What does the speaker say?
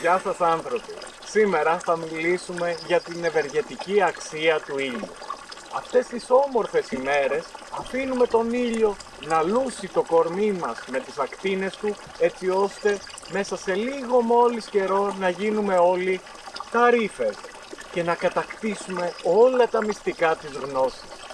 Γεια σας άνθρωποι! Σήμερα θα μιλήσουμε για την ευεργετική αξία του ήλιου. Αυτές τις όμορφες ημέρες αφήνουμε τον ήλιο να λούσει το κορμί μας με τις ακτίνες του έτσι ώστε μέσα σε λίγο μόλις καιρό να γίνουμε όλοι ταρίφες και να κατακτήσουμε όλα τα μυστικά της γνώσης.